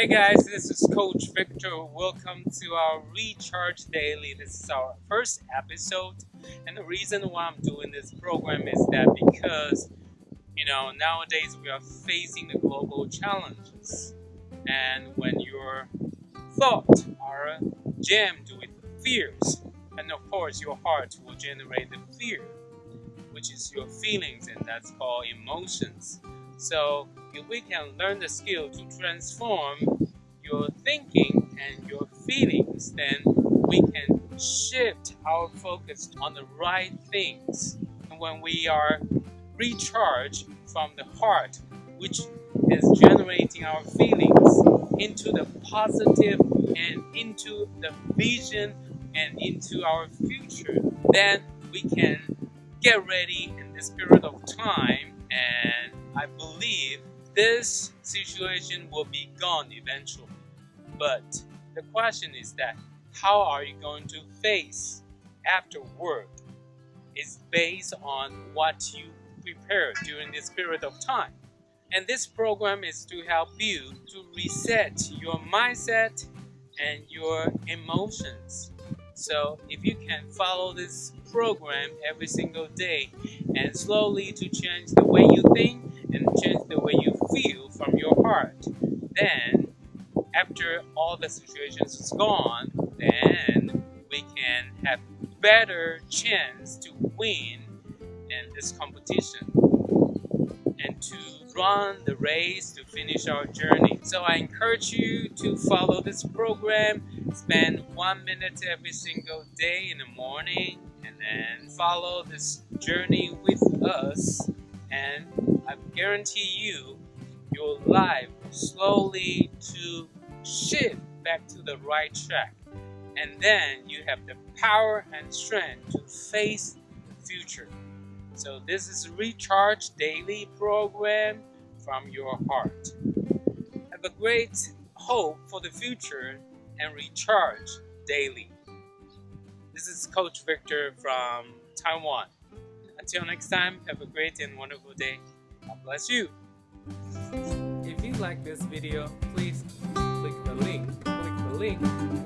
Hey guys, this is Coach Victor. Welcome to our Recharge Daily. This is our first episode, and the reason why I'm doing this program is that because you know nowadays we are facing the global challenges, and when your thoughts are jammed with fears, and of course your heart will generate the fear, which is your feelings, and that's called emotions. So if we can learn the skill to transform your thinking and your feelings, then we can shift our focus on the right things. And when we are recharged from the heart, which is generating our feelings into the positive and into the vision and into our future, then we can get ready in this period of time and I believe this situation will be gone eventually. But the question is that how are you going to face after work Is based on what you prepare during this period of time. And this program is to help you to reset your mindset and your emotions. So if you can follow this program every single day and slowly to change the way you think and change the way you feel from your heart, then after all the situations is gone, then we can have better chance to win in this competition and to run the race to finish our journey. So I encourage you to follow this program, spend one minute every single day in the morning and then follow this journey with us and I guarantee you your life slowly to shift back to the right track. And then you have the power and strength to face the future. So this is recharge daily program from your heart. Have a great hope for the future and recharge daily. This is coach victor from taiwan. Until next time have a great and wonderful day. God bless you. If you like this video please the link, click the link